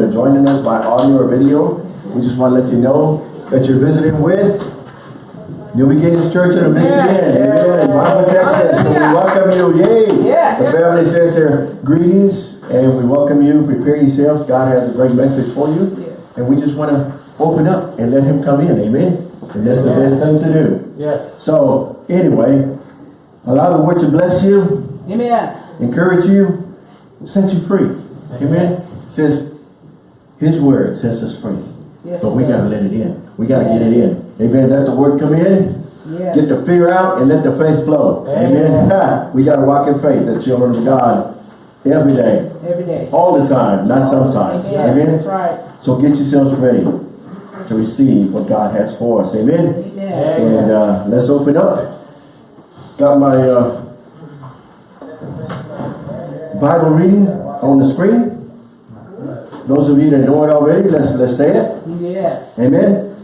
joining us by audio or video. We just want to let you know that you're visiting with New Beginnings Church in a Big Amen. In Bible, Texas. So we welcome you. Yay. Yes. The family says their greetings and we welcome you. Prepare yourselves. God has a great message for you. Yes. And we just want to open up and let him come in. Amen. And that's the best thing to do. Yes. So anyway, allow the word to bless you, Amen. encourage you, set you free. Amen. Says his word sets us free. Yes, But we gotta let it in. We gotta get it in. Amen. Let the word come in. Yes. Get the fear out and let the faith flow. Amen. Amen. We gotta walk in faith as children of God every day, Every day. all the time, not sometimes. Amen. Amen. That's right. So get yourselves ready to receive what God has for us. Amen. Amen. And uh, let's open up. Got my uh, Bible reading on the screen. Those of you that know it already, let's let's say it. Yes. Amen.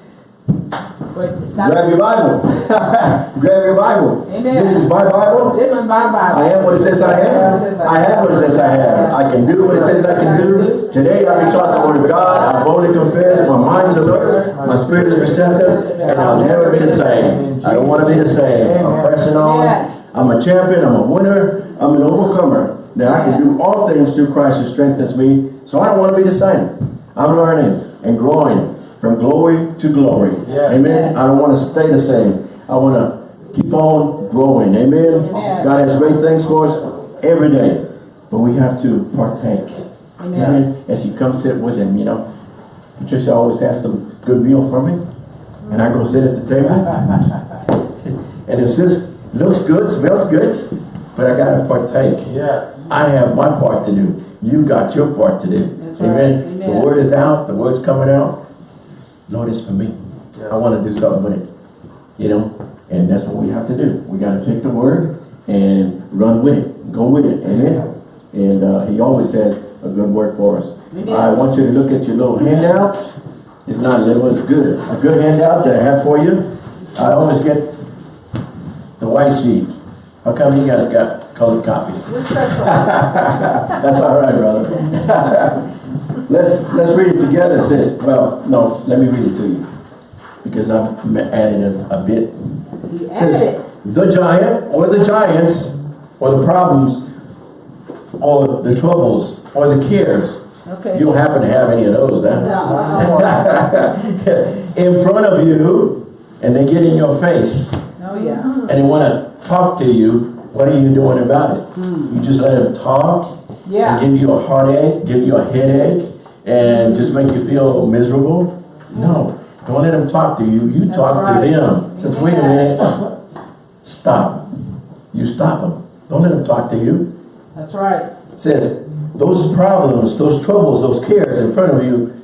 Wait. Grab your Bible. Grab your Bible. Amen. This is my Bible. This is my Bible. I am what it says I am. I have what it says I have. I can do what it says I can do. Today I be taught the word of God. I boldly confess. My mind's alert. My spirit is receptive. And I'll never be the same. I don't want to be the same. I'm pressing on. I'm a champion. I'm a winner. I'm an overcomer. That I can do all things through Christ who strengthens me. So I don't want to be the same. I'm learning and growing from glory to glory. Yeah. Amen. I don't want to stay the same. I want to keep on growing. Amen. Amen. God has great things for us every day. But we have to partake. Amen. As you come sit with him, you know. Patricia always has some good meal for me. And I go sit at the table. and if this looks good, smells good, but I gotta partake. Yes. I have my part to do. You got your part to do. That's right. Amen. The word is out. The word's coming out. Lord, it's for me. I want to do something with it. You know, and that's what we have to do. We got to take the word and run with it. Go with it. Amen. And uh, he always has a good word for us. Amen. I want you to look at your little handout. It's not little, it's good. A good handout that I have for you. I always get the white sheet. How come you guys got colored copies? That's all right, brother. let's let's read it together. It says, well, no, let me read it to you because I'm adding a, a bit. It says, it. the giant or the giants or the problems or the troubles or the cares. Okay. You don't happen to have any of those, huh? No, in front of you, and they get in your face Oh, yeah. and they want to talk to you, what are you doing about it? Hmm. You just let them talk Yeah. and give you a heartache, give you a headache, and just make you feel miserable? No. Don't let them talk to you. You That's talk right. to them. Says, wait a minute. Stop. You stop them. Don't let them talk to you. That's right. Says, those problems, those troubles, those cares in front of you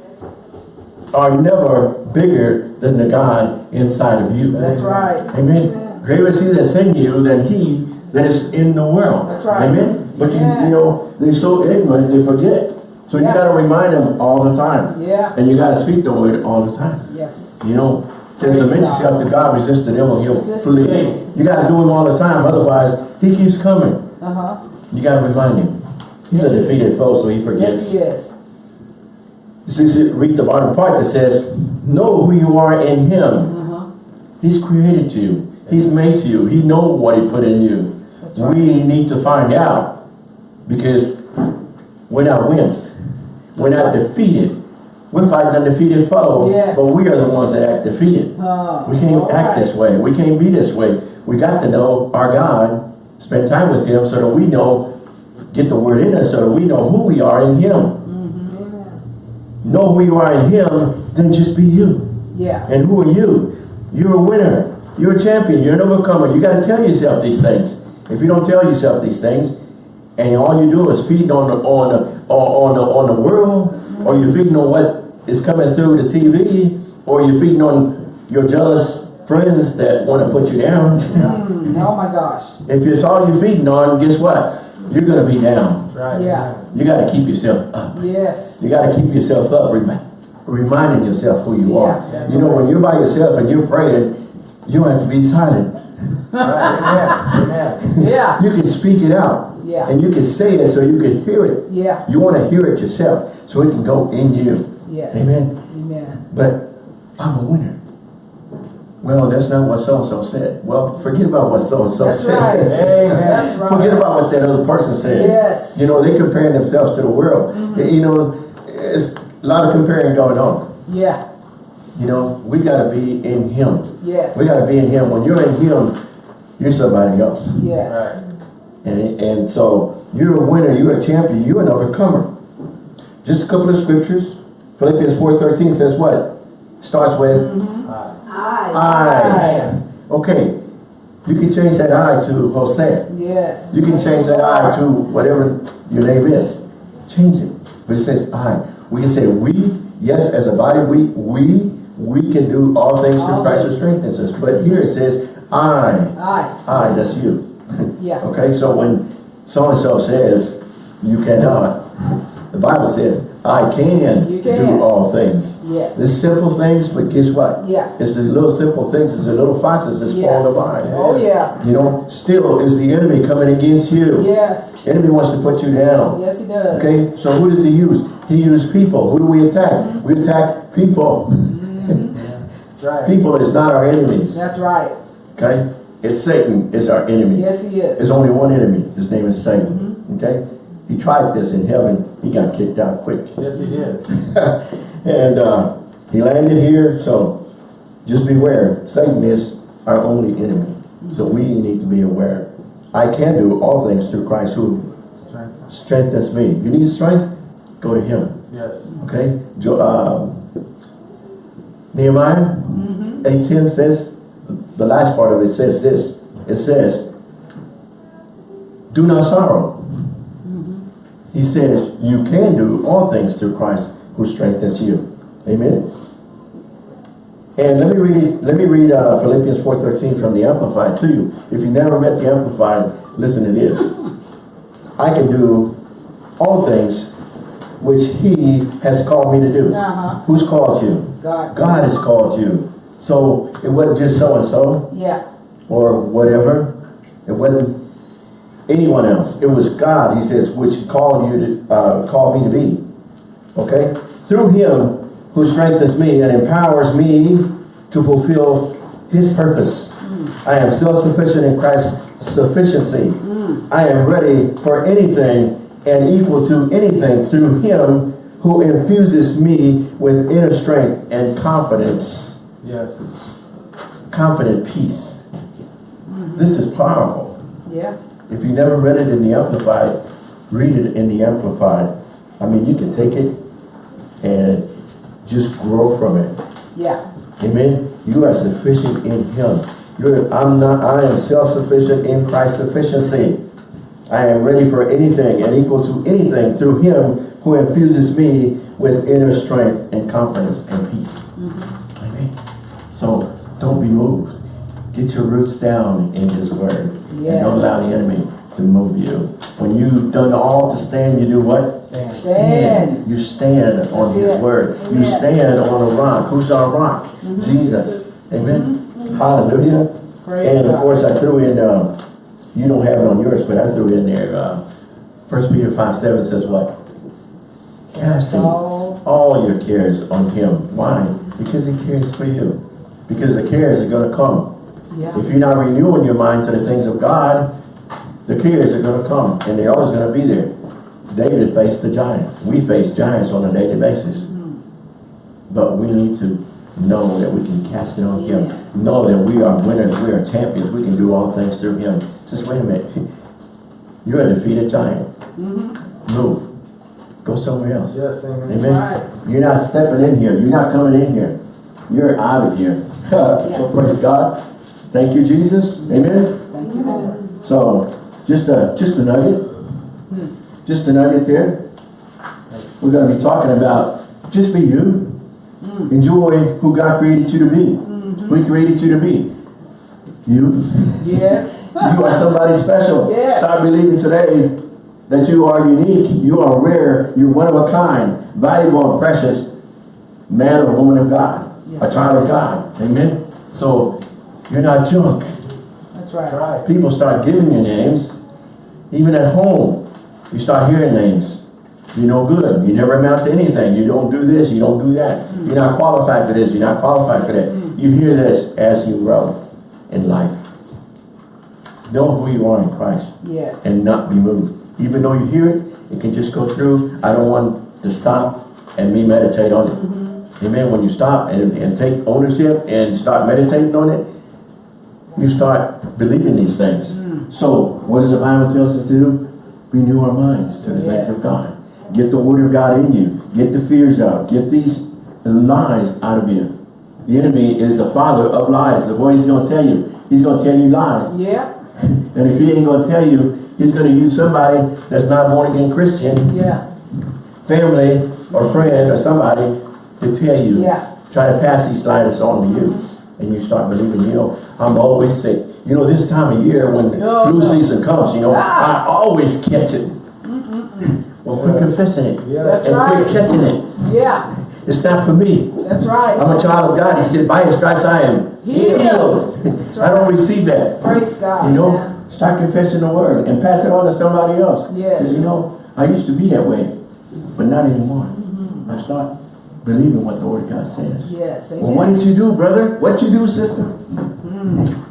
are never bigger than the God inside of you. That's right. Amen. Greater is he that's in you than he that is in the world. That's right. Amen. But you, Yeah. you know, they're so ignorant, they forget. So you got to remind them all the time. Yeah. And you got to speak the word all the time. Yes. You know, since submit God. yourself to God, resist the devil, he'll flee. the. You got to do him all the time. Otherwise, he keeps coming. Uh-huh. You got to remind him. He's a defeated foe, so he forgets. Yes, he is. You read the bottom part that says, know who you are in him. Uh-huh. He's created you. He's made you. He knows what he put in you. Right. We need to find out because we're not wimps. We're not defeated. We're fighting a defeated foe, Yes. but we are the ones that act defeated. Uh, We can't act right. this way. We can't be this way. We got to know our God, spend time with him so that we know, get the word in us so that we know who we are in him. Know who you are in him, then just be you. Yeah. And who are you? You're a winner. You're a champion. You're an overcomer. You got to tell yourself these things. If you don't tell yourself these things, and all you do is feeding on the on the on the on the world, or you're feeding on what is coming through the TV, or you're feeding on your jealous friends that want to put you down. Mm, oh my gosh. if it's all you're feeding on, guess what? You're gonna be down. Right. Yeah. You got to keep yourself up. Yes. You got to keep yourself up, remi reminding yourself who you Yeah, are. that's You know, right. when you're by yourself and you're praying, you have to be silent. Right. Amen. Amen. Yeah. You can speak it out. Yeah. And you can say it so you can hear it. Yeah. You want to hear it yourself so it can go in you. Yes. Amen. Amen. But I'm a winner. Well, that's not what so-and-so said. Well, forget about what so-and-so said. right. That's right. Forget about what that other person said. Yes. You know, they're comparing themselves to the world. Mm-hmm. You know, it's a lot of comparing going on. Yeah. You know, we got to be in Him. Yes. We got to be in Him. When you're in Him, you're somebody else. Yes. And, and so you're a winner, you're a champion, you're an overcomer. Just a couple of scriptures. Philippians 4.13 says what? Starts with Aye. I. Okay. You can change that I to Jose. Yes. You can change that I to whatever your name is. Change it. But it says I. We can say we, yes, as a body, we we we can do all things through Christ who strengthens us. But here it says I. Aye. I, that's you. Yeah. Okay, so when so-and-so says you cannot, the Bible says, I can, You can. do all things. Yes. It's simple things, but guess what? Yeah. It's the little simple things, it's the little foxes that Yeah. the vine. Oh yeah. You know, still is the enemy coming against you. Yes. Enemy wants to put you down. Yes, he does. Okay, so who does he use? He used people. Who do we attack? We attack people. Mm -hmm. yeah. Right. People is not our enemies. That's right. Okay? It's Satan is our enemy. Yes, he is. There's only one enemy. His name is Satan. Okay? He tried this in heaven. He got kicked out quick. Yes, he did. and uh, he landed here, so just beware. Satan is our only enemy. So we need to be aware. I can do all things through Christ who Strength. strengthens me. You need strength? Go to him. Yes. Okay? Jo um, Nehemiah 8.10 says, the last part of it says this. It says, do not sorrow. He says, you can do all things through Christ who strengthens you. Amen? And let me read, let me read uh, Philippians 4.13 from the Amplified to you. If you never read the Amplified, listen to this. I can do all things which he has called me to do. Uh-huh. Who's called you? God. God has called you. So it wasn't just so-and-so Yeah. or whatever. It wasn't anyone else. It was God, he says, which called you to, uh, called me to be. Okay? Through him who strengthens me and empowers me to fulfill his purpose. I am self-sufficient in Christ's sufficiency. I am ready for anything and equal to anything through him who infuses me with inner strength and confidence Yes. confident peace. This is powerful. Yeah. If you never read it in the Amplified, read it in the Amplified. I mean, you can take it and just grow from it. Yeah. Amen. You are sufficient in Him. You're, I'm not. I am self-sufficient in Christ's sufficiency. I am ready for anything and equal to anything through Him who infuses me with inner strength and confidence and peace. Amen. So don't be moved. Get your roots down in His Word. And don't allow the enemy to move you. When you've done all to stand, you do what? Stand. Stand. You stand on That's His it. Word. You Amen. Mm-hmm. stand on a rock. Who's our rock? Jesus. Amen. Hallelujah. Praise and of God. course, I threw in. Uh, you don't have it on yours, but I threw in there. Uh, First Peter five seven says what? Casting all- all your cares on Him. Why? Because He cares for you. Because the cares are going to come. Yeah. If you're not renewing your mind to the things of God, the cares are going to come, and they're always going to be there. David faced the giant. We face giants on a daily basis. Mm-hmm. But we need to know that we can cast it on Him. Know that we are winners, we are champions, we can do all things through Him. Says, wait a minute. You're a defeated giant. Mm-hmm. Move. Go somewhere else. Yes, amen. Amen. Right. You're not stepping in here. You're not coming in here. You're out of here. so praise God. Thank you, Jesus. Amen. Thank you, Lord. So just a just a nugget. Just a nugget there. We're going to be talking about just be you. Enjoy who God created you to be. Mm-hmm. Who He created you to be. You. Yes. You are somebody special. Yes. Start believing today that you are unique, you are rare, you're one of a kind, valuable and precious man or woman of God, a child of God. Amen? So you're not junk. That's right. Right. People start giving you names Even at home, you start hearing names. You're no good. You never amount to anything. You don't do this. You don't do that. You're not qualified for this. You're not qualified for that. Mm. You hear this as you grow in life. Know who you are in Christ Yes. and not be moved. Even though you hear it, it can just go through. I don't want to stop and me meditate on it. Mm-hmm. Amen. When you stop and, and take ownership and start meditating on it, you start believing these things. Hmm. So, what does the Bible tell us to do? Renew our minds to the things of God. Get the word of God in you. Get the fears out. Get these lies out of you. The enemy is the father of lies. The boy he's going to tell you. He's going to tell you lies. Yeah. And if he ain't going to tell you, he's going to use somebody that's not born again Christian, Yeah. family or friend or somebody to tell you. Yeah. Try to pass these lies on to you. And you start believing, you know, I'm always sick. You know, this time of year when No, flu no. season comes, you know, Ah. I always catch it. Well, quit confessing it. That's and right. quit catching it. Yeah. It's not for me. That's right. I'm a child of God. He said, by his stripes I am Healed. That's I don't receive that. Praise God. You know, start confessing the word and pass it on to somebody else. Yes. Says, you know, I used to be that way, but not anymore. Mm-hmm. I start believing what the word of God says. Yes. Well, what did you do, brother? What you do, sister? Mm.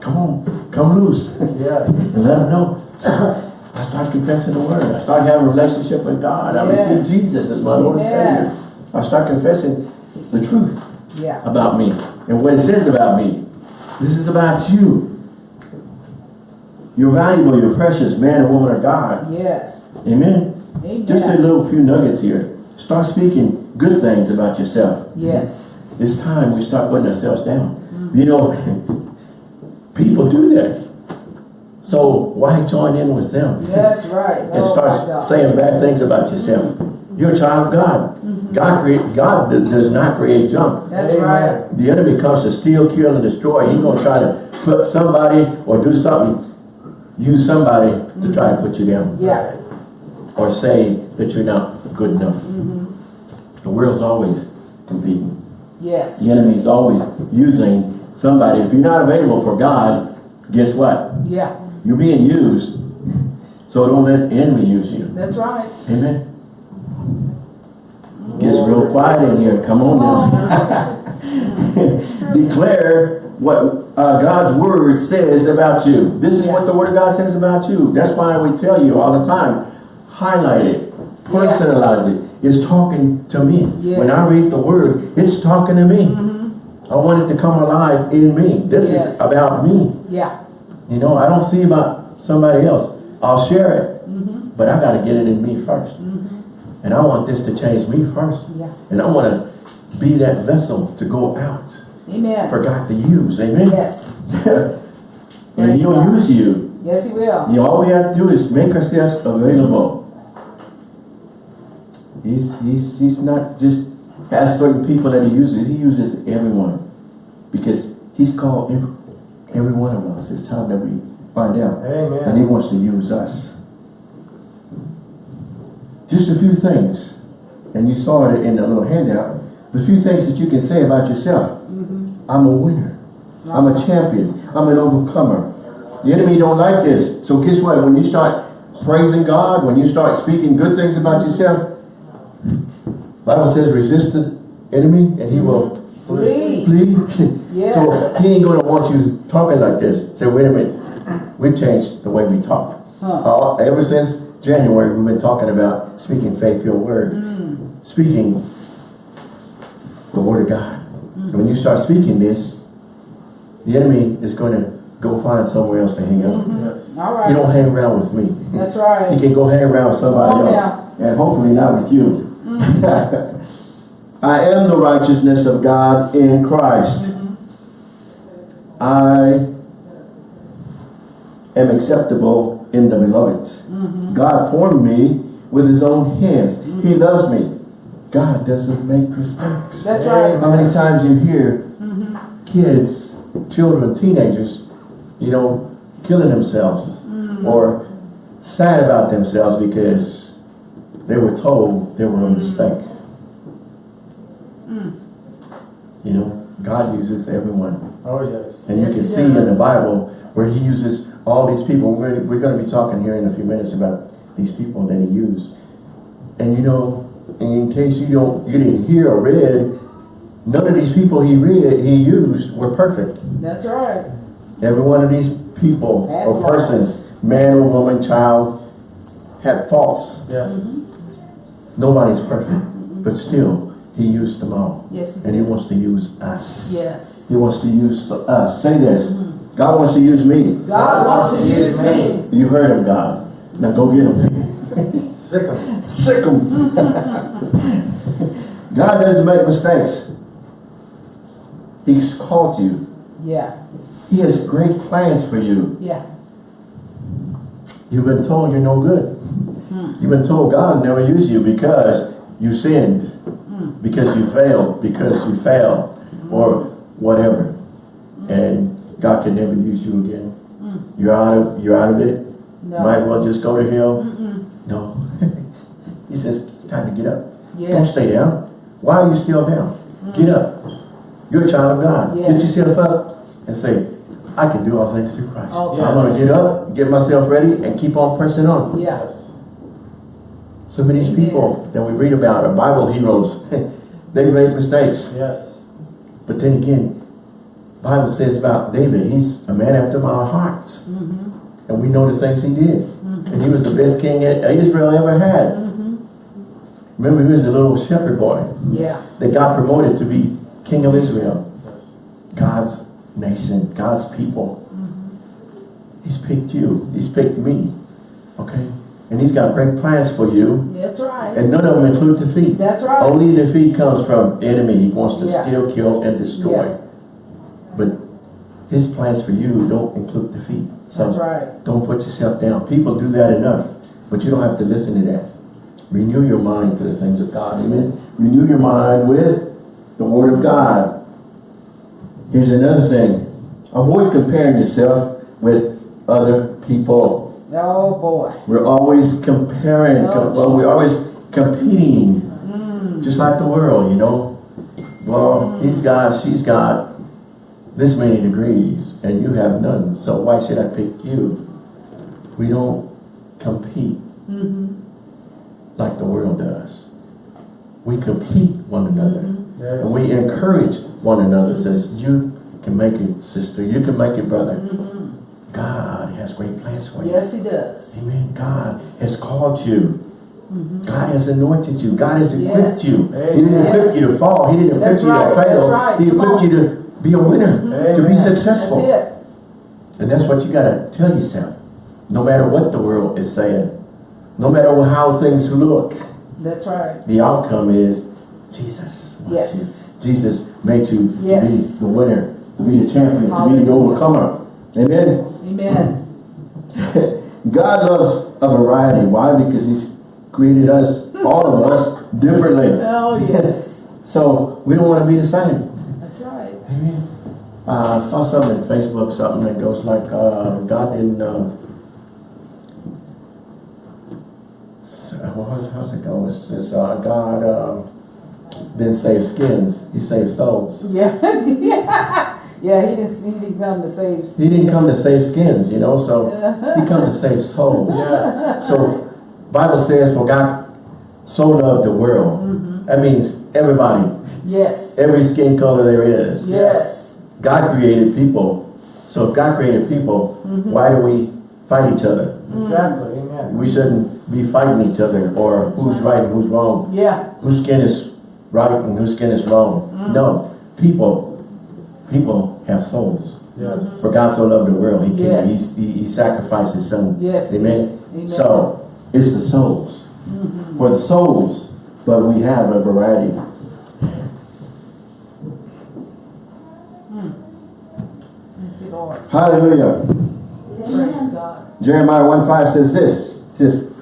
Come on, come loose. Yeah. and let them know. I start confessing the word. I start having a relationship with God. I Yes. receive Jesus as my Lord and Amen. Savior. I start confessing the truth Yeah. about me and what it says about me. This is about you. You're valuable, you're precious, man and woman of God. Yes. Amen. Amen. Just a little few nuggets here. Start speaking good things about yourself. Yes. It's time we start putting ourselves down. Mm-hmm. You know, people do that. So why join in with them? That's right. and Oh, start saying bad things about yourself. Mm-hmm. You're a child of God. Mm-hmm. God create God does not create junk. That's Amen. right. The enemy comes to steal, kill, and destroy. He's gonna try to put somebody or do something, use somebody to try to put you down. Yeah. Or say that you're not good enough. Mm-hmm. The world's always competing. Yes. The enemy's always using somebody. If you're not available for God, guess what? Yeah. You're being used. So don't let the enemy use you. That's right. Amen. Gets real quiet in here. Come on now. Declare what uh, God's word says about you. This is what the word of God says about you. That's why we tell you all the time. Highlight it. Personalize it. It's talking to me. Yes. When I read the word, it's talking to me. Mm-hmm. I want it to come alive in me. This Yes. is about me. Yeah. You know, I don't see about somebody else. I'll share it, mm-hmm. but I got to get it in me 1st mm-hmm. And I want this to change me first. Yeah. And I want to be that vessel to go out Amen. for God to use. Amen? Yes. and He'll use you. Yes, He will. You all we have to do is make ourselves available. He's, he's, he's not just has certain people that he uses. He uses everyone. Because he's called every, every one of us. It's time that we find out. Amen. And he wants to use us. Just a few things. And you saw it in the little handout. A few things that you can say about yourself. Mm-hmm. I'm a winner. I'm a champion. I'm an overcomer. The enemy don't like this. So guess what? When you start praising God, when you start speaking good things about yourself, Bible says resist the enemy and he will Flee. flee. Yes. So he ain't gonna want you talking like this. Say, wait a minute. We've changed the way we talk. Huh. Uh, ever since January, we've been talking about speaking faith-filled words. Mm. Speaking the word of God. Mm. And when you start speaking this, the enemy is going to go find somewhere else to hang out. Yes. All You don't hang around with me. That's right. He right. can go hang around with somebody Oh, else. And hopefully not with you. I am the righteousness of God in Christ. I am acceptable in the beloved. God formed me with his own hands. He loves me. God doesn't make mistakes. That's right. How many times you hear kids, children, teenagers, you know, killing themselves or sad about themselves because they were told they were a mistake. Hmm. You know, God uses everyone. Oh, yes. And you can he see in the. Bible where he uses all these people, we're, we're gonna be talking here in a few minutes about these people that he used. And you know, in case you don't, you didn't hear or read, none of these people he read, he used were perfect. That's right. Every one of these people Had or flaws. persons, man or woman, child, had faults. Yes. Mm-hmm. Nobody's perfect, but still, he used them all. Yes, And he wants to use us. Yes. He wants to use us. Say this. Mm-hmm. God wants to use me. God wants to use me. You heard him, God. Now go get him. Sick 'em. Sick him. God doesn't make mistakes. He's called you. Yeah. He has great plans for you. Yeah. You've been told you're no good. You've been told God will never use you because you sinned, because you failed, because you failed, or whatever. And God can never use you again. You're out of you're out of it. No. Might as well just go to hell. No. he says it's time to get up. Don't stay down. Why are you still down? Get up. You're a child of God. Get yourself up and say, I can do all things through Christ. Oh, I'm going to get up, get myself ready, and keep on pressing on. Yeah. Some of these people that we read about are Bible heroes. they made mistakes. Yes. But then again, Bible says about David, he's a man after my heart. Mm-hmm. And we know the things he did. And he was the best king that Israel ever had. Mm-hmm. Remember, he was a little shepherd boy Yeah. that got promoted to be king of Israel. God's nation, God's people. He's picked you. He's picked me. Okay? And he's got great plans for you. That's right. And none of them include defeat. That's right. Only defeat comes from enemy. He wants to Yeah. steal, kill, and destroy. Yeah. But his plans for you don't include defeat. So That's right. don't put yourself down. People do that enough. But you don't have to listen to that. Renew your mind to the things of God. Amen. Renew your mind with the Word of God. Here's another thing. Avoid comparing yourself with other people. Oh boy. We're always comparing, Oh, com- well, we're always competing, Mm. just like the world, you know. Well, he's got, she's got this many degrees, and you have none, so why should I pick you? We don't compete Mm-hmm. like the world does. We complete one another, Yes. and we encourage one another, says, you can make it, sister, you can make it, brother. Mm-hmm. God has great plans for you. Yes, he does. Amen. God has called you. Mm-hmm. God has anointed you. God has equipped Yes. you. He didn't Yes. equip you to fall. He didn't equip That's you to fail. Right. He equipped you to be a winner, mm-hmm. to be successful. That's it. And that's what you got to tell yourself. No matter what the world is saying, no matter how things look, That's right. the outcome is Jesus. Yes. you. Jesus made you Yes. to be the winner, to be the champion, to be the Hallelujah. overcomer. Amen. Amen. God loves a variety. Why? Because He's created us, all of us, differently. Oh yes. So we don't want to be the same. That's right. Amen. Uh, I saw something on Facebook, something that goes like, uh, God didn't, uh, how's, how's it go? It says, uh, God um, didn't save skins, He saved souls. Yeah. yeah. Yeah. He didn't. He didn't come to save. Skins. He didn't come to save skins, you know, so He come to save souls. Yeah. So Bible says, for God so loved the world. Mm-hmm. That means everybody, Yes. every skin color there is. Yes. God created people. So if God created people, Mm-hmm. why do we fight each other? Exactly. Amen. We shouldn't be fighting each other or who's right and who's wrong. Yeah. Whose skin is right and whose skin is wrong. Mm. No. People, people have souls. Yes. For God so loved the world, He came, Yes. he, he, he sacrificed His Son. Yes. Amen. Amen. So, it's the souls. Mm-hmm. For the souls, but we have a variety. Hmm. Thank. Hallelujah. Praise God. Jeremiah 1 5 says this. It says,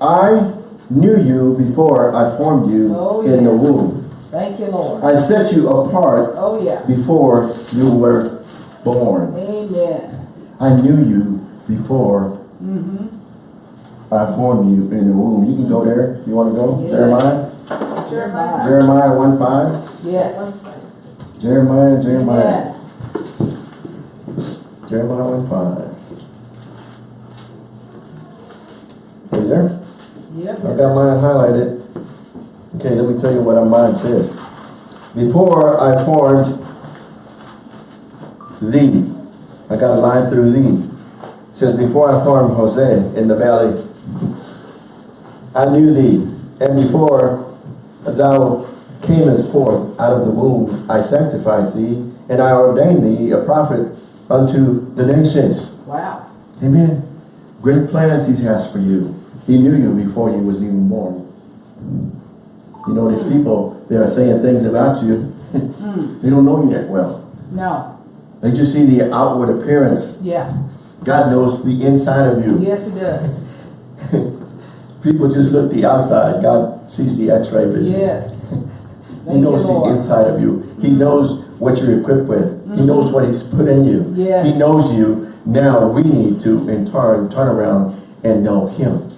I knew you before I formed you Oh, in the yes. womb. Thank you, Lord. I set you apart Oh yeah. before you were born. Amen. I knew you before Mm-hmm. I formed you in the womb. You can go there if you want to go. Yes. Jeremiah. Jeremiah. Jeremiah 1 5. Yes. Jeremiah, Jeremiah. Amen. Jeremiah 1 5. Are you there? Yep. I got mine highlighted. Okay, let me tell you what our mind says. Before I formed thee, I got a line through thee. It says, before I formed Jose in the valley, I knew thee, and before thou camest forth out of the womb, I sanctified thee, and I ordained thee a prophet unto the nations. Wow. Amen. Great plans he has for you. He knew you before you was even born. You know, these people, they are saying things about you. they don't know you that well. No. They just see the outward appearance. Yeah. God knows the inside of you. Yes, it does. People just look the outside. God sees the x-ray vision. Yes. He knows the inside of you. He knows what you're equipped with. He knows what he's put in you. Yes. He knows you. Now we need to, in turn, turn around and know him.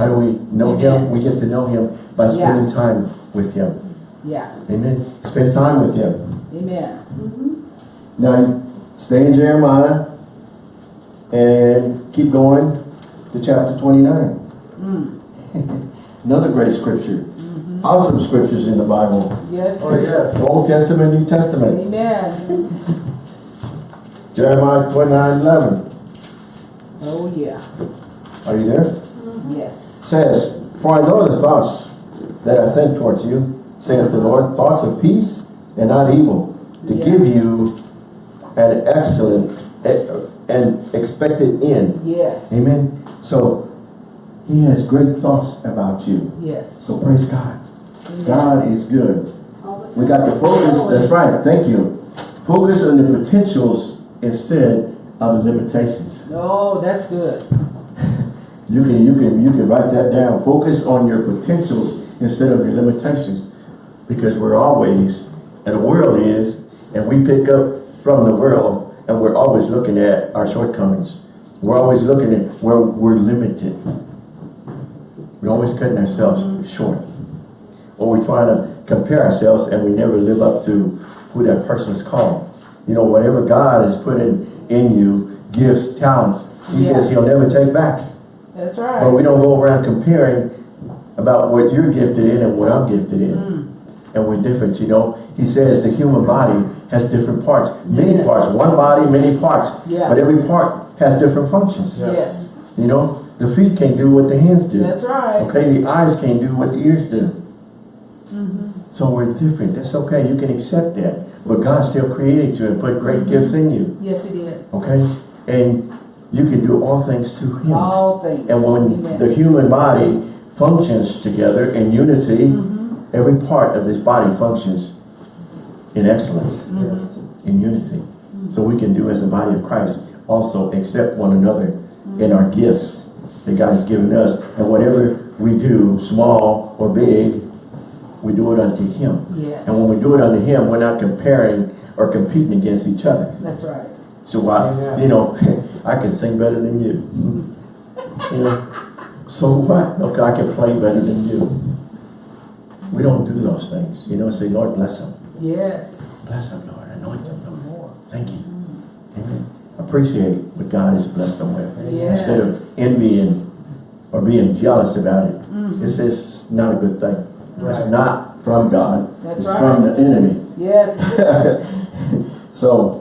How do we know him? We get to know him by spending time with him. Yeah. Amen. Spend time with him. Amen. Mm-hmm. Now, stay in Jeremiah and keep going to chapter 29. Mm. Another great scripture. Mm-hmm. Awesome scriptures in the Bible. Yes. Oh, yes. Old Testament, New Testament. Amen. Jeremiah 29, 11. Oh, yeah. Are you there? Yes. Says, For I know the thoughts that I think towards you, saith the Lord, thoughts of peace and not evil, to Yeah. give you an excellent and expected end. Yes. Amen. So he has great thoughts about you. Yes. So praise God. Amen. God is good. We got to focus, that's right, thank you. Focus on the potentials instead of the limitations. Oh, that's good. You can you can you can write that down. Focus on your potentials instead of your limitations. Because we're always, and the world is, and we pick up from the world, and we're always looking at our shortcomings. We're always looking at where we're limited. We're always cutting ourselves short. Or we try to compare ourselves and we never live up to who that person's called. You know, whatever God has put in, in you, gifts, talents, he Yeah. says he'll never take back. That's right. But we don't go around comparing about what you're gifted in and what I'm gifted in. Mm. And we're different, you know. He says the human body has different parts. Many Yes. parts. One body, many parts. Yeah. But every part has different functions. Yeah. Yes. You know, the feet can't do what the hands do. That's right. Okay, the eyes can't do what the ears do. Mm-hmm. So we're different. That's okay. You can accept that. But God still created you and put great gifts in you. Yes, He did. Okay? And you can do all things through Him. All things. And when Amen. the human body functions together in unity, Mm-hmm. every part of this body functions in excellence, Mm-hmm. in unity. So we can do as the body of Christ also accept one another in our gifts that God has given us. And whatever we do, small or big, we do it unto Him. Yes. And when we do it unto Him, we're not comparing or competing against each other. That's right. So I, Amen. you know, I can sing better than you. You know, so what? Okay, I can play better than you. We don't do those things. You know, say, Lord, bless them. Yes. Bless them, Lord. Anoint them, Lord. Thank you. Amen. Appreciate what God has blessed them with. Yes. Instead of envying or being jealous about it. Mhm. It's, it's not a good thing. It's Right. not from God. That's it's right. from the enemy. Yes. so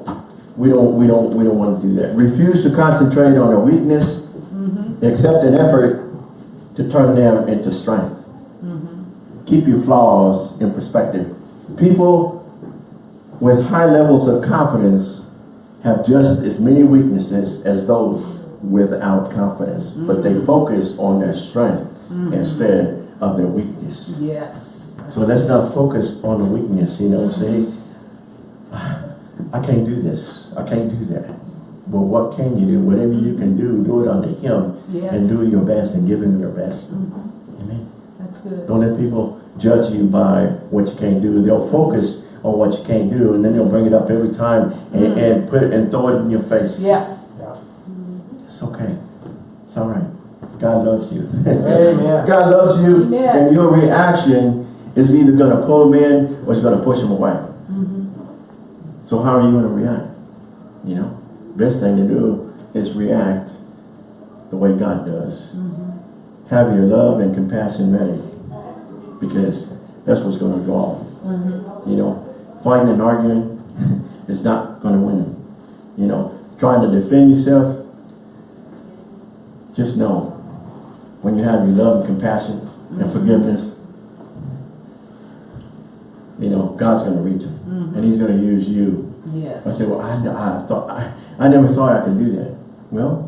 we don't we don't we don't want to do that. Refuse to concentrate on a weakness, Mm-hmm. accept an effort to turn them into strength. Mm-hmm. Keep your flaws in perspective. People with high levels of confidence have just as many weaknesses as those without confidence, but they focus on their strength instead of their weakness. Yes. So let's not focus on the weakness, you know, say, I can't do this, I can't do that. But what can you do? Whatever you can do, do it unto Him Yes. and do your best and give Him your best. Mhm. Amen. That's good. Don't let people judge you by what you can't do. They'll focus on what you can't do and then they'll bring it up every time and, Mm. and put it and throw it in your face. Yeah. Yeah. It's okay. It's all right. God loves you. Amen. God loves you Amen. and your reaction is either going to pull him in or it's going to push him away. Mm-hmm. So how are you going to react? You know, best thing to do is react the way God does. Mm-hmm. have your love and compassion ready. Because that's what's going to draw. Mm-hmm. You know, fighting and arguing is not going to win. You know, trying to defend yourself, just know when you have your love and compassion and mm-hmm. forgiveness, you know, God's going to reach it. And mm-hmm. he's going to use you Yes. I said, well, I, I thought, I, I never thought I could do that. Well,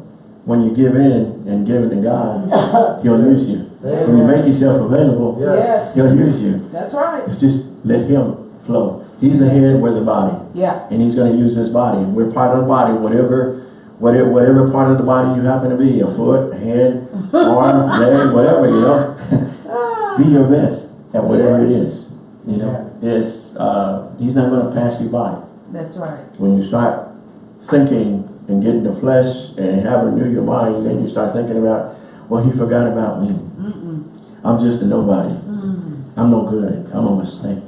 when you give in and give it to God, he'll use you. When you make yourself available, Yes. he'll use you. That's right. It's just let him flow. He's the head, we're the body. Yeah. And he's going to use his body. We're part of the body, whatever, whatever, whatever part of the body you happen to be, a foot, a head, arm, leg, whatever, you know. be your best at whatever it is. You know, it's, uh, he's not going to pass you by That's right. when you start thinking and getting the flesh and having to renew your mind, then you start thinking about, well, he forgot about me. Mm-mm. I'm just a nobody. Mm. I'm no good. I'm a mistake.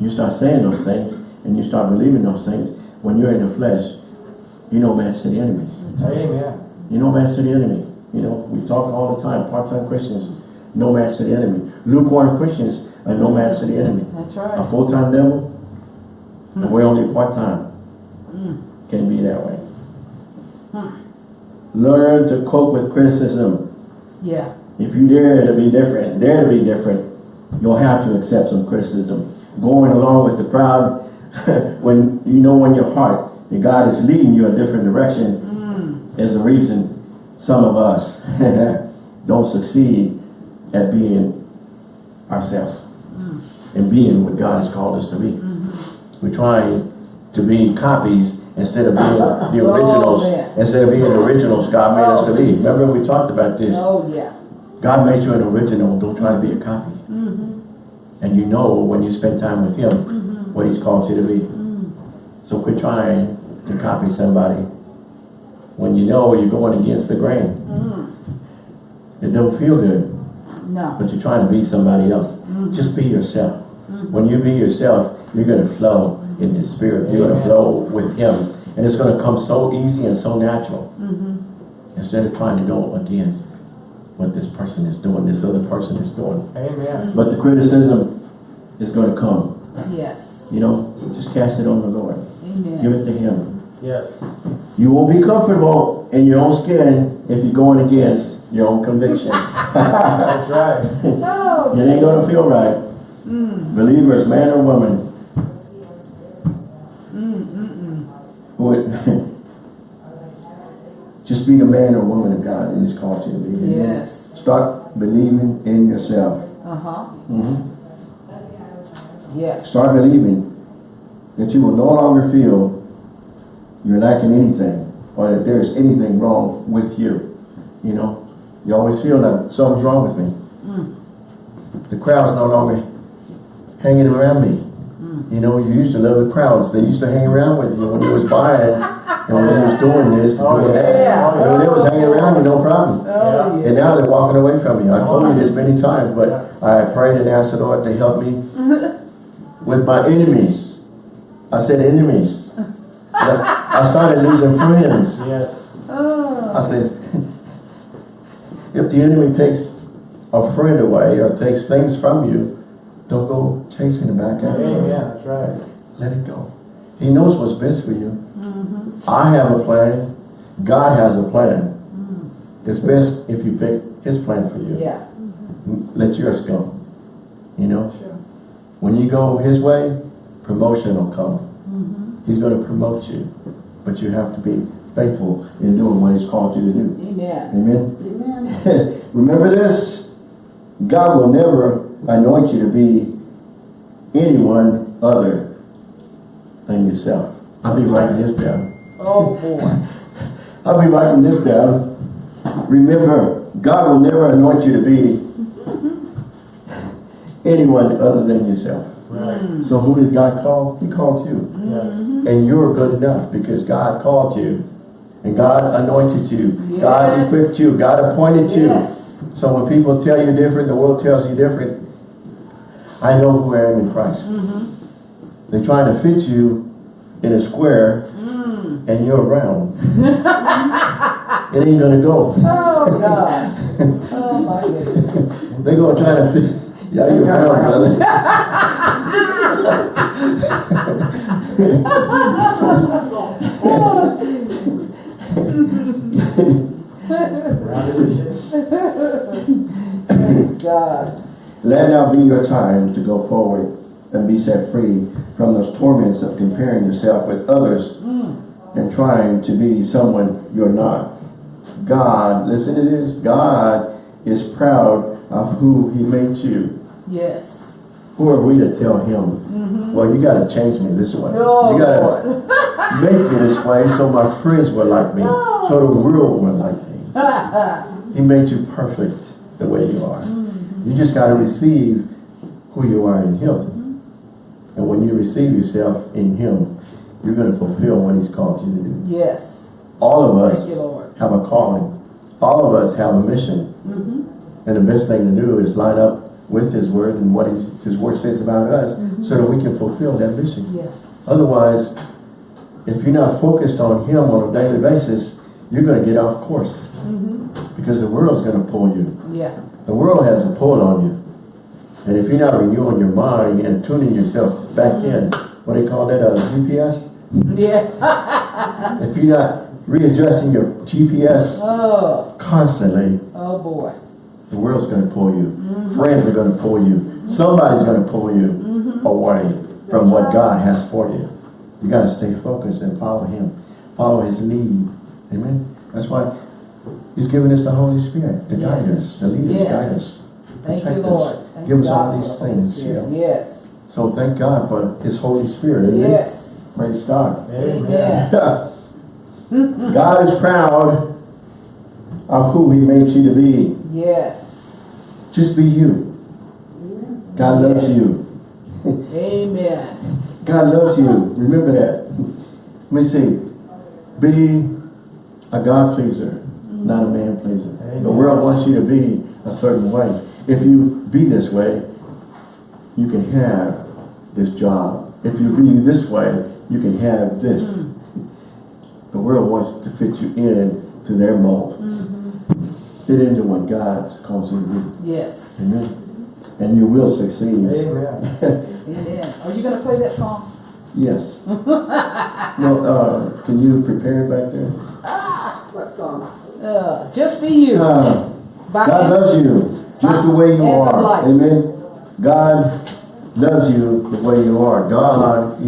You start saying those things and you start believing those things. When you're in the flesh, you know match to the enemy. Amen. You know match to the enemy. You know, we talk all the time, part-time Christians, no match to the enemy. Lukewarm Christians are no match to the enemy. That's right. A full-time devil, and we're only part-time. Mm. Can be that way. Hmm. Learn to cope with criticism. Yeah. If you dare to be different, dare to be different, you'll have to accept some criticism. Going along with the crowd, when you know in your heart that God is leading you a different direction, Mm. is a reason some of us don't succeed at being ourselves Mm. and being what God has called us to be. Mm-hmm. We're trying to be copies instead of being the Oh, originals, instead of being the originals God made us to Oh, be. Remember we talked about this. Oh, yeah. God made you an original, don't try to be a copy. Mm-hmm. And you know when you spend time with Him, Mm-hmm. what He's called you to be. Mm. So quit trying to copy somebody when you know you're going against the grain. Mm. It don't feel good, No. but you're trying to be somebody else. Mhm. Just be yourself. Mhm. When you be yourself, you're going to flow in the Spirit. You're going to flow with Him. And it's going to come so easy and so natural. Mm-hmm. Instead of trying to go against what this person is doing, this other person is doing. Amen. But the criticism is going to come. Yes. You know, just cast it on the Lord. Amen. Give it to Him. Yes. You won't be comfortable in your own skin if you're going against your own convictions. That's right. Oh, it ain't going to feel right. Mm. Believers, man or woman, Mm, mm, mm. who it, just be the man or woman of God that He's called you to be. Yes. Start believing in yourself. Uh-huh. Mhm. Yes. Start believing that you will no longer feel you're lacking anything or that there's anything wrong with you. You know, you always feel that something's wrong with me. Mm. The crowd's no longer hanging around me. Mm. You know, you used to love the crowds. They used to hang around with you when you was buying and when they was doing this and Oh, doing that. yeah. They was hanging around you, no problem. Oh, And now they're walking away from you. I've told you this many times, but I prayed and asked the Lord to help me with my enemies. I said enemies. I started losing friends. Yes. Oh. I said, if the enemy takes a friend away or takes things from you, don't go chasing it back after Amen. him. That's right. Let it go. He knows what's best for you. Mm-hmm. I have a plan. God has a plan. Mm. It's best if you pick his plan for you. Yeah. Let yours go. You know, Sure. when you go his way, promotion will come. Mm-hmm. He's going to promote you. But you have to be faithful in doing what he's called you to do. Amen. Amen. Amen. Remember this, God will never anoint you to be anyone other than yourself. I'll be writing this down. Oh, boy. I'll be writing this down. Remember, God will never anoint you to be anyone other than yourself. Right. Mm. So who did God call? He called you. Yes. And you're good enough because God called you. And God anointed you. Yes. God equipped you. God appointed you. Yes. So when people tell you different, the world tells you different, I know who I am in Christ. Mm-hmm. They're trying to fit you in a square Mm. and you're round. it ain't gonna go. Oh, God. Oh, my goodness. They're gonna try to fit, yeah, you're around, brother. Praise God. Let now be your time to go forward and be set free from those torments of comparing yourself with others and trying to be someone you're not. God, listen to this, God is proud of who he made you. Yes. Who are we to tell him, mm-hmm. well, you gotta change me this way. Oh, you gotta make me this way so my friends will like me, so the world will like me. He made you perfect the way you are. Mm-hmm. You just got to receive who you are in Him. And when you receive yourself in Him, you're going to fulfill what He's called you to do. Yes. All of us you, Lord. have a calling. All of us have a mission. Mhm. And the best thing to do is line up with His Word and what His, His Word says about us so that we can fulfill that mission. Yeah. Otherwise, if you're not focused on Him on a daily basis, you're going to get off course. Mhm. Because the world's going to pull you. Yeah. The world has a pull on you. And if you're not renewing your mind and tuning yourself back in, what do you call that, uh, a GPS? Yeah. If you're not readjusting your GPS Oh. constantly, Oh, boy. the world's going to pull you. Mm-hmm. Friends are going to pull you. Mm-hmm. Somebody's going to pull you mm-hmm. away from what God has for you. You got to stay focused and follow Him. Follow His lead. Amen. That's why He's given us the Holy Spirit to guide us, to lead us, Yes. guide us. Thank you, protect us, Lord. Give us all these the things, Spirit. you know. Yes. So thank God for His Holy Spirit. Amen. Yes. Praise God. Amen. God is proud of who He made you to be. Yes. Just be you. God loves Yes. you. Amen. God loves you. Remember that. Let me see. Be a God pleaser, not a man pleaser. The world wants you to be a certain way. If you be this way, you can have this job. If you be this way, you can have this. The world wants to fit you in to their mold. Fit into what God has called you to be. Yes. Amen. And you will succeed. Amen. Amen. Are you going to play that song? Yes. well, uh, can you prepare it back there? What song? Uh, Just Be You. Uh, God loves you just the way you Anthem are. Amen. God loves you the way you are. God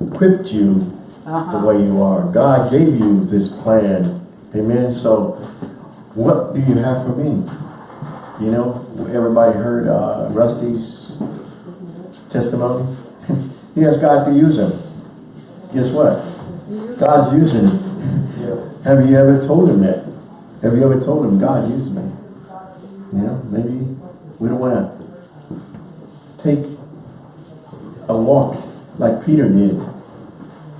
equipped you the Uh-huh. way you are. God gave you this plan. Amen. So, what do you have for me? You know, everybody heard uh, Rusty's testimony. he asked God to use him. Guess what? God's using him. Have you ever told him that? Have you ever told him, God, use me? You know, maybe we don't want to take a walk like Peter did.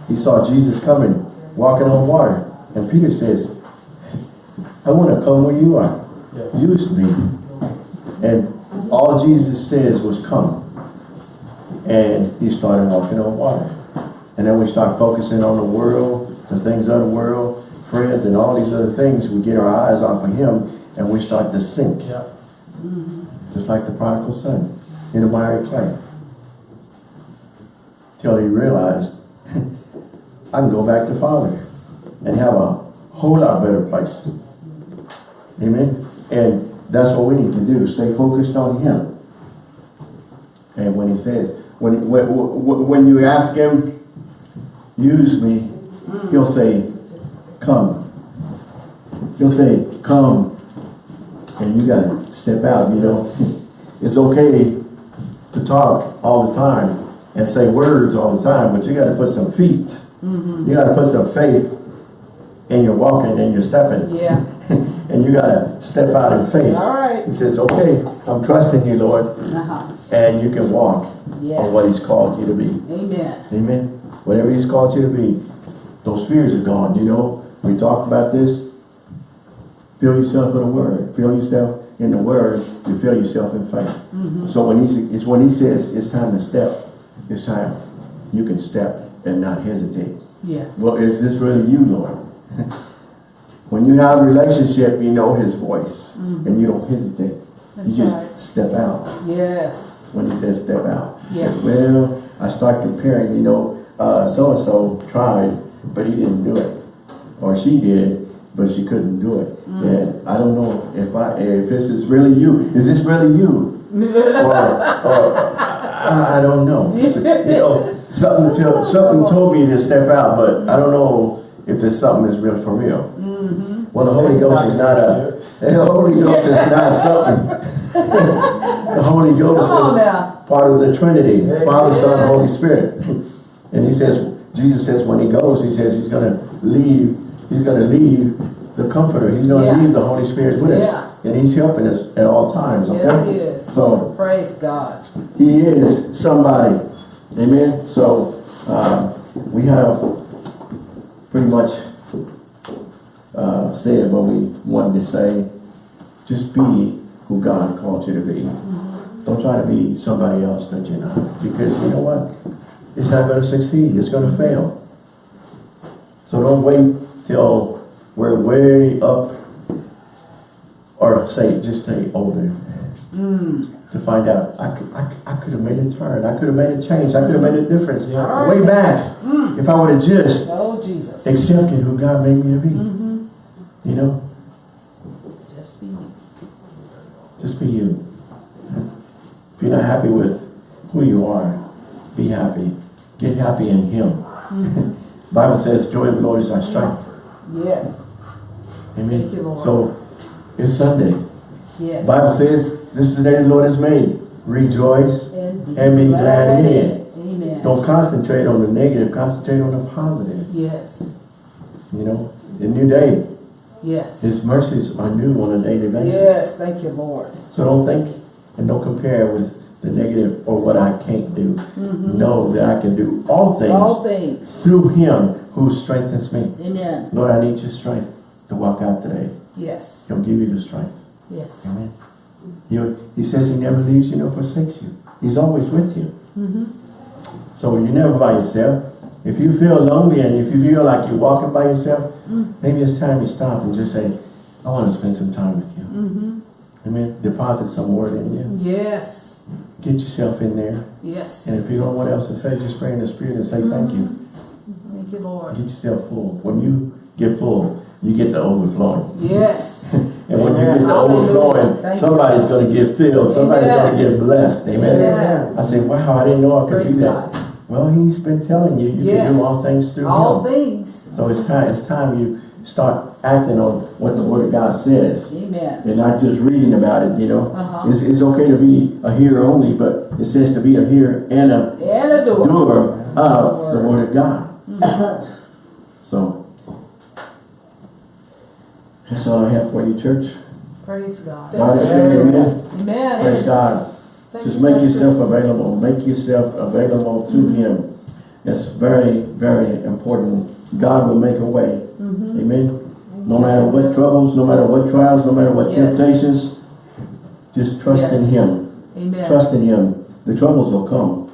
He saw Jesus coming, walking on water. And Peter says, I want to come where you are. Use me. And all Jesus says was come. And he started walking on water. And then we start focusing on the world, the things of the world, friends, and all these other things. We get our eyes off of him and we start to sink. Yeah. Just like the prodigal son in the miry clay. Till he realized, I can go back to Father and have a whole lot better place. Amen. And that's what we need to do. Stay focused on him. And when he says, when, when, when you ask him, use me, he'll say, come. He'll say, come. And you gotta step out, you know. It's okay to talk all the time and say words all the time, but you gotta put some feet. You gotta put some faith in your walking and your stepping. Yeah. and you gotta step out in faith. All right. He says, okay, I'm trusting you, Lord, Uh-huh. and you can walk Yes. on what he's called you to be. Amen. Amen. Whatever he's called you to be, those fears are gone. You know, we talked about this. Feel yourself in the word. Feel yourself in the word. You feel yourself in faith. So when he's, it's when he says it's time to step, it's time you can step and not hesitate. Yeah. Well, is this really you, Lord? when you have a relationship, you know his voice and you don't hesitate. That's you just right. step out Yes. when he says step out. He Yeah. says, well, I start comparing, you know, uh, so-and-so tried, but he didn't do it. Or she did, but she couldn't do it. Mm. And I don't know if I, if this is really you. Is this really you? or, or I, I don't know. You know, something, tell, something told me to step out, but I don't know if this something is real for real. Mm-hmm. Well, the Holy Ghost is not a, the Holy Ghost is not something. the Holy Ghost is now. part of the Trinity. Father, Son, Holy Spirit. And he says, Jesus says when he goes, he says he's gonna leave, he's gonna leave the Comforter. He's gonna Yeah. leave the Holy Spirit with us. And he's helping us at all times, okay? Yes, he is. So, Praise God. he is somebody. Amen. So uh, we have pretty much uh, said what we wanted to say. Just be who God called you to be. Don't try to be somebody else that you're not. Because you know what? It's not going to succeed. It's going to fail. So don't wait till we're way up or say, just say older Mm. to find out I could, I, I could have made a turn. I could have made a change. I could have made a difference. Yeah. Way back. If I would have just Oh, Jesus. accepted who God made me to be. Mm-hmm. You know, Just be. just be you. If you're not happy with who you are, be happy. Get happy in Him. Bible says, joy of the Lord is our strength. Yes. Amen. Thank you, Lord. So, it's Sunday. Yes. Bible says, this is the day the Lord has made. Rejoice. and be glad in it. Amen. Don't concentrate on the negative. Concentrate on the positive. Yes. You know, a new day. Yes. His mercies are new on a daily basis. Yes. Thank you, Lord. So don't think and don't compare with the negative or what I can't do. Know that I can do all things. All things. through him who strengthens me. Amen. Lord, I need your strength to walk out today. Yes. He'll give you the strength. Yes. Amen. You, he says he never leaves you nor forsakes you. He's always with you. Mm-hmm. So you're never by yourself. If you feel lonely and if you feel like you're walking by yourself, maybe it's time you stop and just say, I want to spend some time with you. Mm-hmm. Amen. Deposit some word in you. Yes. Get yourself in there. Yes. And if you don't know what else to say, just pray in the spirit and say thank mm-hmm. you. Thank you, Lord. Get yourself full. When you get full, you get the overflowing. Yes. And when you get the Hallelujah. overflowing, Thank somebody's going to get filled. Somebody's going to get blessed. Amen. Amen. I say, wow, I didn't know I could Praise do that. God. Well, he's been telling you, you Yes. can do all things through All him. things. So it's time, it's time you start acting on what the word of God says. Amen. And not just reading about it, you know. Uh-huh. It's, it's okay to be a hearer only, but it says to be a hearer and a And a door. doer of the word of God. So, that's all I have for you, church. Praise God. God is good, amen. Amen. Praise God. Thank Just make yourself available. Make yourself available to Him. That's very, very important. God will make a way. Mm-hmm. Amen. No matter what troubles, no matter what trials, no matter what Yes. temptations, just trust in Him. Amen. Trust in Him. The troubles will come.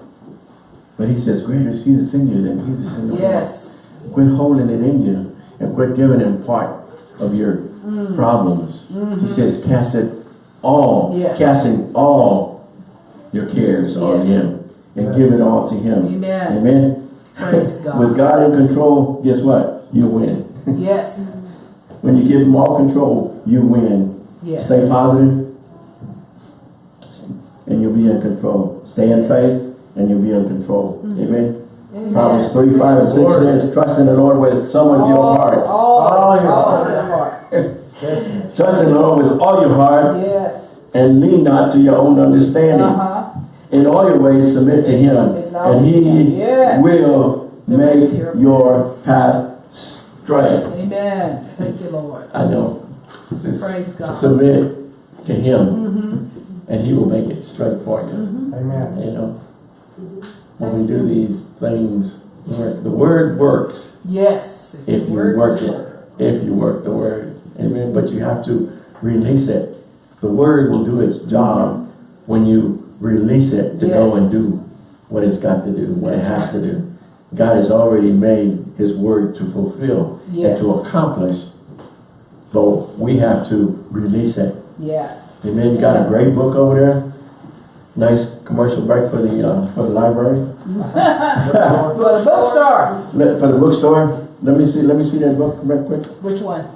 But He says, greater is He that's in you than He that's in the world. Yes. Quit holding it in you and quit giving Him part of your Mm. problems. He says, cast it all, Mm-hmm. Yes. casting all your cares on Him and give it all to Him. Amen. Amen. Praise God. With God in control, guess what? You win. Yes. When you give Him all control, you win. Yes. Stay positive, and you'll be in control. Stay in Yes. faith, and you'll be in control. Amen. Amen. Proverbs 3, 5, and 6 Lord. says, trust in the Lord with some of your All- heart. All, All your all heart. heart. Yes. Trust in the Lord with all your heart, Yes. and lean not to your own understanding. Uh-huh. In all your ways submit to him, and he Yes. will make your- your path straight. Amen. Thank you, Lord. I know. Just Praise God. Submit to him, Mm-hmm. and he will make it straight for you. Amen. You know, when we do these things, the word works Yes. if you Word work it, if you work the word. Amen. But you have to release it. The word will do its job when you release it to go and do what it's got to do, what it has to do. God has already made his word to fulfill Yes. and to accomplish but we have to release it. Yes. Amen. You got a great book over there. Nice commercial break for the, uh, for the library. For the bookstore. Let, for the bookstore. Let me see, let me see that book right quick. Which one?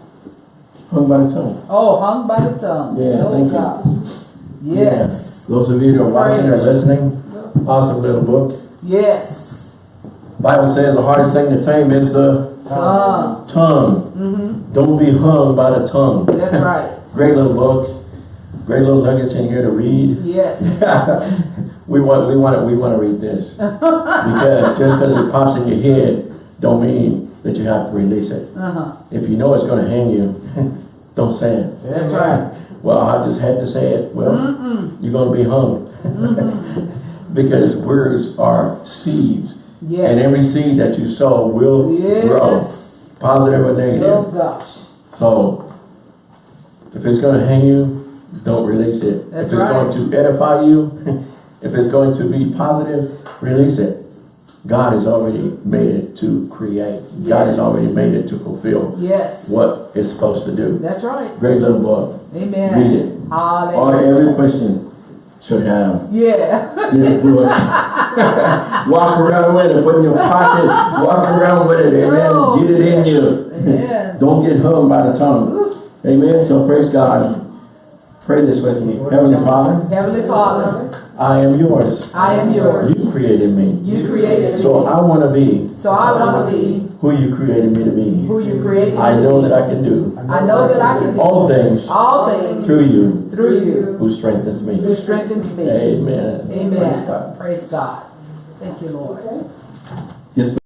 Hung by the tongue. Oh, hung by the tongue. Yeah, oh, thank you. gosh. Yes. Those of you that are watching or listening, awesome little book. Yes. Bible says the hardest thing to tame is the Tongue. tongue. Mm-hmm. Don't be hung by the tongue. That's right. Great little book. Great little nuggets in here to read. Yes. we want, we want to, we want to read this because just because it pops in your head, don't mean that you have to release it. Uh-huh. If you know it's going to hang you, don't say it. That's right. Well, I just had to say it. Well, Mm-mm. you're going to be hung. Because words are seeds, Yes. and every seed that you sow will grow, positive or negative. Oh, gosh. So, if it's going to hang you, don't release it. That's if it's going to edify you, if it's going to be positive, release it. God has already made it to create. God has already made it to fulfill Yes. what it's supposed to do. That's right. Great little book. Amen. Read it. All, Hallelujah. every Christian should have Yeah. Walk around with it, put in your pocket, walk around with it, amen. Get it in you. Don't get hung by the tongue. Amen. So praise God. Pray this with me. Heavenly Father, Heavenly Father, I am yours. I am yours. You created me. You created me. So I want to be So I want to be who you created me to be. who you created I know be. that I can do I know that I can do all things all things through you through you who strengthens me. who strengthens me. Amen. Praise Amen. God. Praise God. Thank you, Lord. Yes,